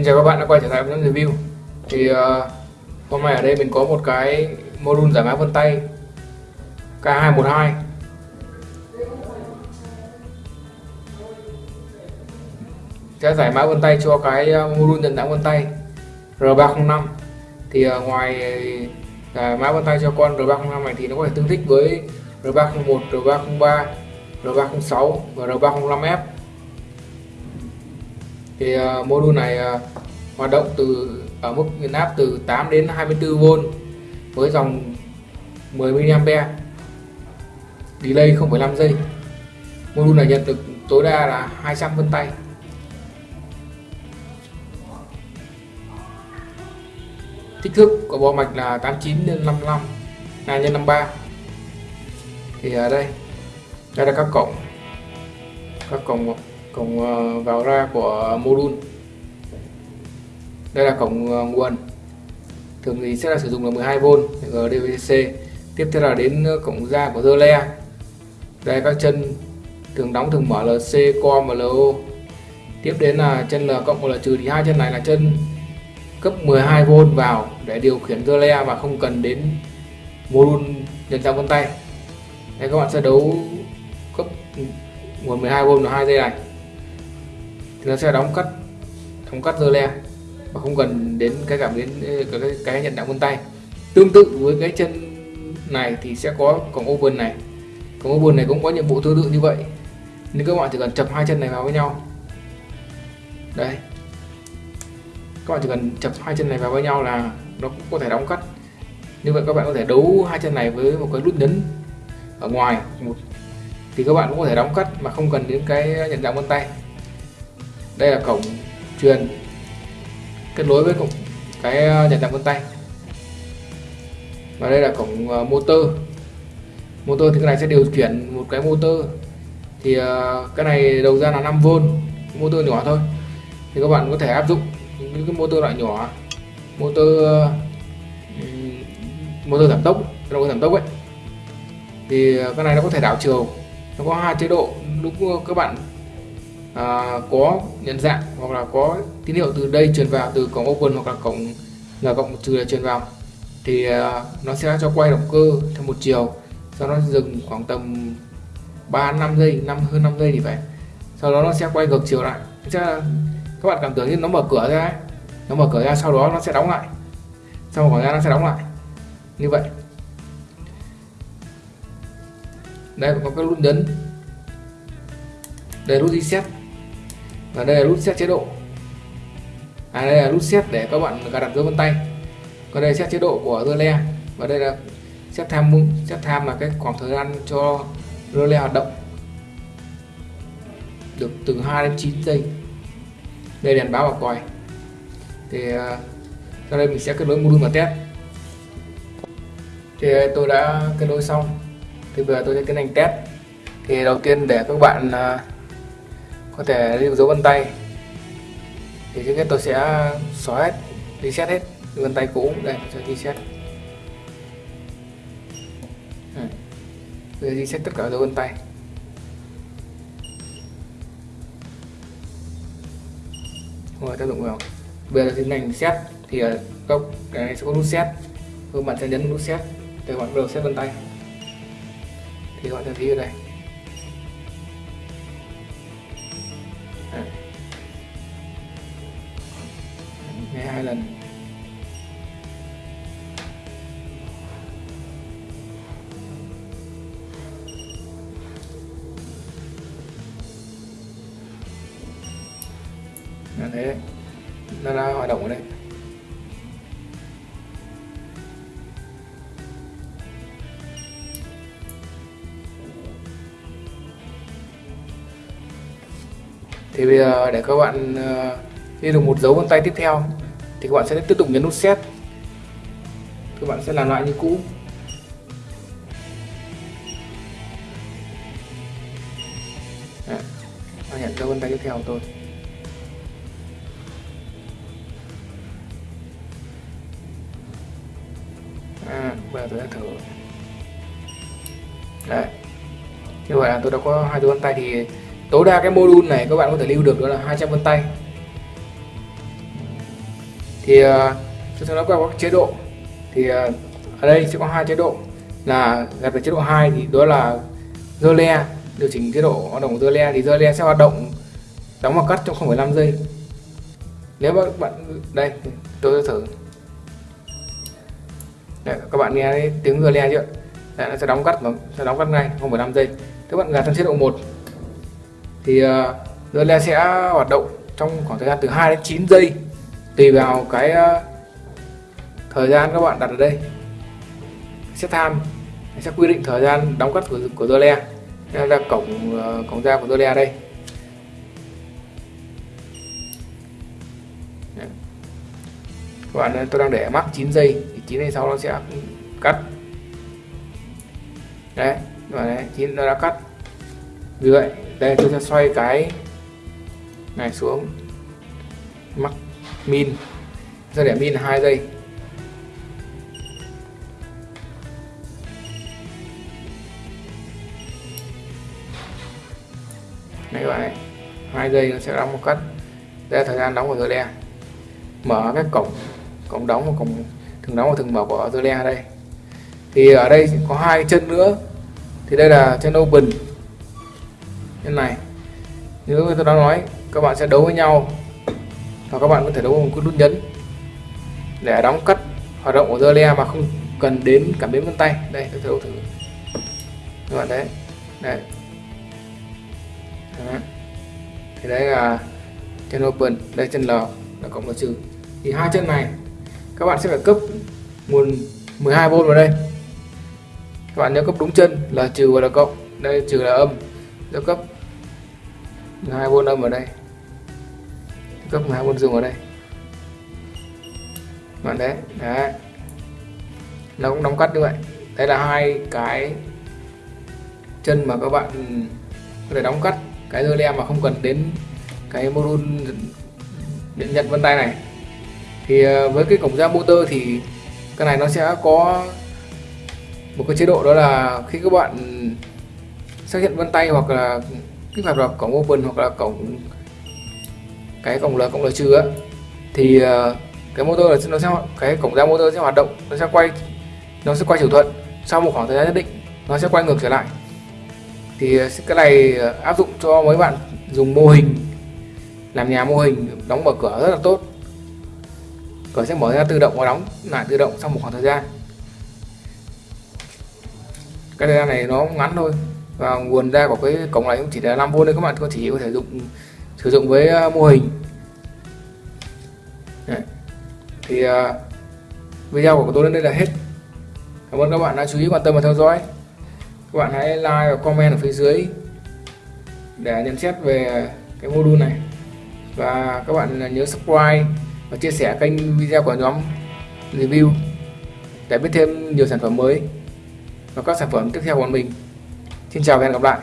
Xin chào các bạn đã quay trở lại với review. Thì uh, hôm nay ở đây mình có một cái module giải mã vân tay K212 sẽ giải mã vân tay cho cái ờ, module nhận dạng vân tay R305 thì uh, ngoài giải mã vân tay cho con R305 này thì nó có thể tương thích với R301, R303, R306 và R305F thì uh, mô đun này uh, hoạt động từ ở mức nguyên áp từ 8 đến 24V với dòng 10mA delay 0,5 giây. Mô đun này nhận được tối đa là 200 vân tay. Kích thước của bo mạch là 89 x 55 2 x 53 thì ở đây đây là các cổng. Các cổng cổng ờ, vào ra của module đây là cổng ờ, nguồn. Thường thì sẽ là sử dụng là 12V GDVC tiếp theo là đến ờ, cổng ra của dơ le. Đây các chân thường đóng, thường mở LC com và LO tiếp đến là chân L cộng L trừ thì hai chân này là chân cấp 12V vào để điều khiển dơ le và không cần đến module nhận dạng vân tay. Đây, các bạn sẽ đấu cấp ừ, nguồn 12V là hai dây này thì nó sẽ đóng cắt đóng cắt dơ le và không cần đến cái cảm biến cái, cái, cái nhận dạng vân tay. Tương tự với cái chân này thì sẽ có cổng open này. Cổng open này cũng có nhiệm vụ tương tự như vậy. Nên các bạn chỉ cần chập hai chân này vào với nhau. Đây các bạn chỉ cần chập hai chân này vào với nhau là nó cũng có thể đóng cắt. Như vậy các bạn có thể đấu hai chân này với một cái nút nhấn ở ngoài một. Thì các bạn cũng có thể đóng cắt mà không cần đến cái nhận dạng vân tay đây là cổng truyền. Kết nối với cổng cái ờ, nhà nhận vân tay. Và đây là cổng uh, motor. Motor thì cái này sẽ điều khiển một cái motor. Thì uh, cái này đầu ra là 5V motor nhỏ thôi. Thì các bạn có thể áp dụng những cái motor loại nhỏ. Motor uh, motor giảm tốc cái giảm tốc ấy. Thì cái này nó có thể đảo chiều. Nó có hai chế độ. Lúc các bạn à, có nhận dạng hoặc là có tín hiệu từ đây truyền vào từ cổng open hoặc là cổng là cộng trừ là truyền vào thì à, nó sẽ cho quay động cơ theo một chiều sau đó dừng khoảng tầm 3 5 giây 5 hơn 5 giây thì phải. Sau đó nó sẽ quay ngược chiều lại. Sẽ các bạn cảm tưởng như nó mở cửa ra ấy. nó mở cửa ra sau đó nó sẽ đóng lại. Sau mở ra nó sẽ đóng lại. Như vậy. Đây có cái nút nhấn. Đây nút reset và đây là nút set chế độ. À đây là nút set để các bạn cài đặt dấu vân tay. Còn đây set chế độ của relay và đây là set time set time là cái khoảng thời gian cho relay hoạt động. Được từ 2 đến 9 giây. Đây đèn báo và còi. Thì à, sau đây mình sẽ kết nối module và test. Thì à, tôi đã kết nối xong. Thì bây giờ tôi sẽ tiến hành test. Thì đầu tiên để các bạn uh, có thể lưu dấu vân tay. Thì trước hết tôi sẽ xóa hết, reset hết vân tay cũ đây cho reset. Ừ. Bây giờ reset tất cả dấu vân tay. Rồi tác dụng vào bây giờ tiến hành set thì ở góc cái này sẽ có nút set các bạn sẽ nhấn nút set để bạn bắt đầu set vân tay. Thì các bạn sẽ thấy ở đây. Hai lần. Là thế, nó đã hoạt động ở đây thì bây giờ để các bạn ờ, đi được một dấu vân tay tiếp theo thì các bạn sẽ tiếp tục nhấn nút set. Các bạn sẽ làm lại như cũ. Đấy, nhận dấu vân tay tiếp theo của tôi. À, bây giờ tôi đã thử đấy. Như vậy là tôi đã có hai dấu vân tay thì tối đa cái module này các bạn có thể lưu được đó là 200 vân tay thì ờ, uh, ta nói qua các chế độ. Thì uh, ở đây sẽ có hai chế độ. Là gặp được chế độ 2 thì đó là dơ le điều chỉnh chế độ hoạt động của dơ le. Thì dơ le sẽ hoạt động đóng và cắt trong 0,5 giây. Nếu các bạn đây tôi sẽ thử. Đấy, các bạn nghe thấy tiếng dơ le chưa? Đấy, nó sẽ đóng cắt và sẽ đóng cắt ngay 0,5 giây. Các bạn gạt sang chế độ 1 thì uh, dơ le sẽ hoạt động trong khoảng thời gian từ 2 đến 9 giây tùy vào cái ờ, thời gian các bạn đặt ở đây. Set time sẽ quy định thời gian đóng cắt của của Zole le đây là cổng ờ, cổng ra của Zole le đây các bạn ờ, tôi đang để mắc 9 giây thì 9 giây sau nó sẽ cắt. Đấy và đấy 9 nó đã cắt. Vì vậy, đây, tôi sẽ xoay cái này xuống. Mắc min. Ra để min 2 giây? Này các bạn này, hai giây nó sẽ đóng một cắt đây là thời gian đóng của Zerle mở cái cổng cổng đóng và cổng, thường đóng và thường mở của Zerle đây. Thì ở đây có hai chân nữa. Thì đây là chân open. Như này. Như tôi đã nói, các bạn sẽ đấu với nhau và các bạn có thể đấu bằng một nút nhấn để đóng cắt hoạt động của rơ le mà không cần đến cảm biến vân tay. Đây, tôi thử thử. Các bạn đấy. Đây đó. thì đấy là chân open, đây chân L là cộng và trừ thì hai chân này, các bạn sẽ phải cấp nguồn 12V vào đây. Các bạn nhớ cấp đúng chân là trừ và là cộng. Đây, trừ là âm. Nhớ cấp 12V âm ở đây cấp 12V dương ở đây. Bạn đấy đấy. Nó cũng đóng cắt như vậy. Đây là hai cái chân mà các bạn có thể đóng cắt, cái rơ le mà không cần đến cái module điện nhận vân tay này. Thì ờ, với cái cổng ra motor thì cái này nó sẽ có một cái chế độ đó là khi các bạn xác hiện vân tay hoặc là kích hoạt vào cổng open hoặc là cổng cái cổng L cổng L trừ á, thì ờ, cái motor nó sẽ, cái cổng ra motor sẽ hoạt động, nó sẽ quay, nó sẽ quay chiều thuận. Sau một khoảng thời gian nhất định, nó sẽ quay ngược trở lại. Thì ờ, cái này ờ, áp dụng cho mấy bạn dùng mô hình, làm nhà mô hình, đóng mở cửa rất là tốt. Cửa sẽ mở ra tự động và đóng lại tự động sau một khoảng thời gian. Cái thời gian này nó ngắn thôi, và nguồn ra của cái cổng này cũng chỉ là 5V thôi, các bạn có chỉ có thể dụng sử dụng với à, mô hình. Đấy. thì uh, video của tôi đến đây là hết. Cảm ơn các bạn đã chú ý quan tâm và theo dõi. Các bạn hãy like và comment ở phía dưới để nhận xét về cái module này. Và các bạn nhớ subscribe và chia sẻ kênh video của nhóm review để biết thêm nhiều sản phẩm mới và các sản phẩm tiếp theo của mình. Xin chào và hẹn gặp lại.